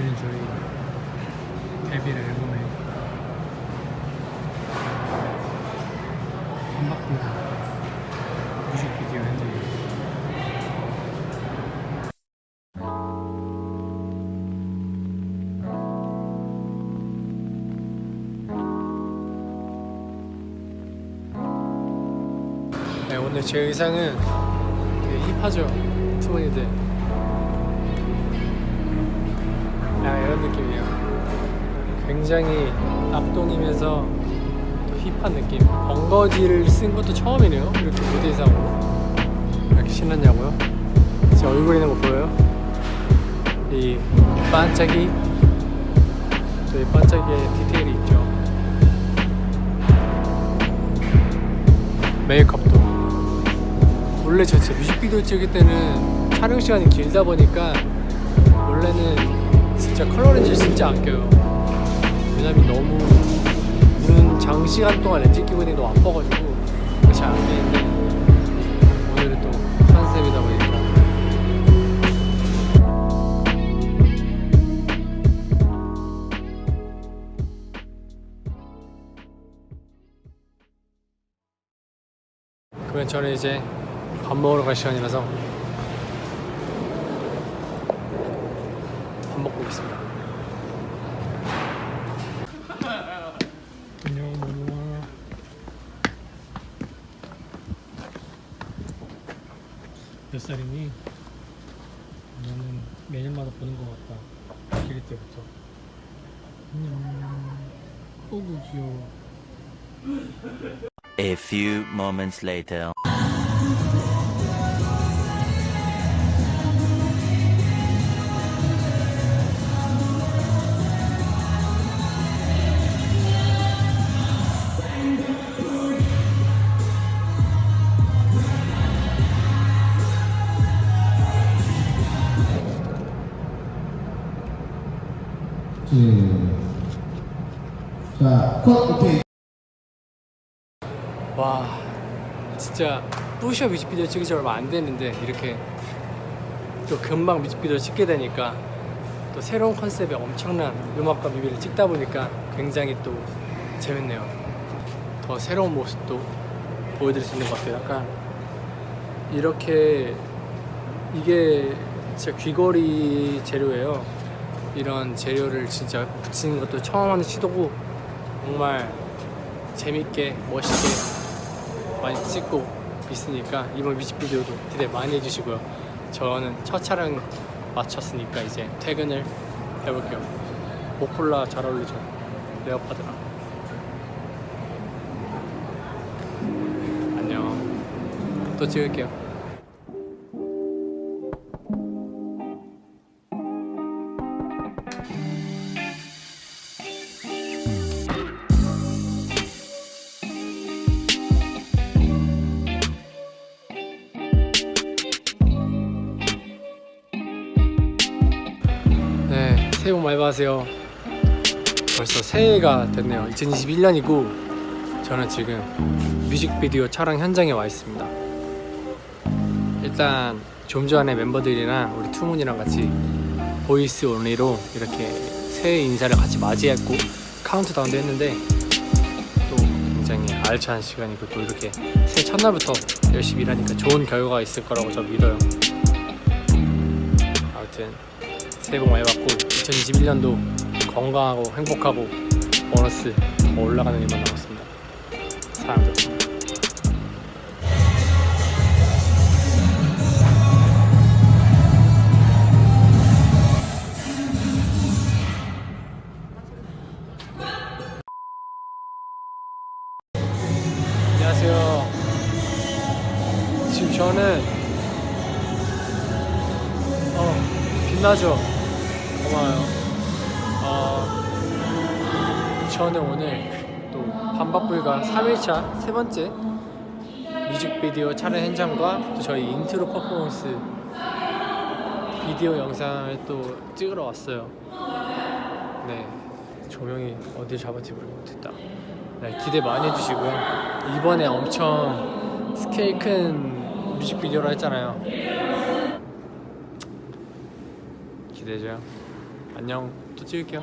여기는 저희 데뷔를 앨범에 한바퀴 뮤직비디오 현장이에요 네, 오늘 제 의상은 되게 힙하죠? 투머니들 야 이런 느낌이에요. 굉장히 또 힙한 느낌. 벙거지를 쓴 것도 처음이네요. 이렇게 무대 의상으로. 이렇게 신났냐고요? 제 얼굴 있는 거 보여요? 이 반짝이? 또이 반짝이의 디테일이 있죠. 메이크업도. 원래 저 진짜 뮤직비디오 찍을 때는 촬영 시간이 길다 보니까 원래는 진짜 컬러 렌즈를 진짜 아껴요. 왜냐면 너무 눈 장시간 동안 렌즈 끼고 있는 게 너무 아파가지고 잘안 끼는데 오늘은 또 컨셉이다 보니까. 그러면 저는 이제 밥 먹으러 갈 시간이라서 밥 먹고 오겠습니다. 안녕. 몇 살이니? 나는 매년마다 보는 것 같다. 기릴 때부터. 안녕. 어구 귀여워. A few moments later. 자, 컷, 오케이. 와 진짜 뿌셔 뮤직비디오 찍은 지 얼마 안 됐는데 이렇게 또 금방 뮤직비디오 찍게 되니까 또 새로운 컨셉의 엄청난 음악과 뮤비를 찍다 보니까 굉장히 또 재밌네요. 더 새로운 모습도 보여드릴 수 있는 것 같아요. 약간 이렇게 이게 진짜 귀걸이 재료예요 이런 재료를 진짜 붙이는 것도 처음 하는 시도고 정말 재밌게 멋있게 많이 찍고 있으니까 이번 뮤직비디오도 기대 많이 해주시고요. 저는 첫 촬영 마쳤으니까 이제 퇴근을 해볼게요. 모폴라 잘 어울리죠? 레오파드랑. 안녕. 또 찍을게요 새해 복 많이 받으세요. 벌써 새해가 됐네요. 2021년이고 저는 지금 뮤직비디오 촬영 현장에 와 있습니다. 일단 좀 전에 멤버들이랑 우리 투문이랑 같이 voice only로 이렇게 새해 인사를 같이 맞이했고 카운트다운도 했는데 또 굉장히 알찬 시간이고 또 이렇게 새해 첫날부터 열심히 일하니까 좋은 결과가 있을 거라고 저 믿어요. 아무튼 새해 복 많이 받고 2021년도 건강하고 행복하고 보너스 더 올라가는 일만 남았습니다. 사랑합니다. 안녕하세요. 지금 저는 어 빛나죠. 고마워요. 어, 저는 오늘 또 반박불가 3일차 세 번째 뮤직비디오 촬영 현장과 또 저희 인트로 퍼포먼스 비디오 영상을 또 찍으러 왔어요. 네, 조명이 어딜 잡았지 모르겠다. 네, 기대 많이 해주시고요. 이번에 엄청 스케일 큰 뮤직비디오로 했잖아요. 기대죠. 안녕. 또 찍을게요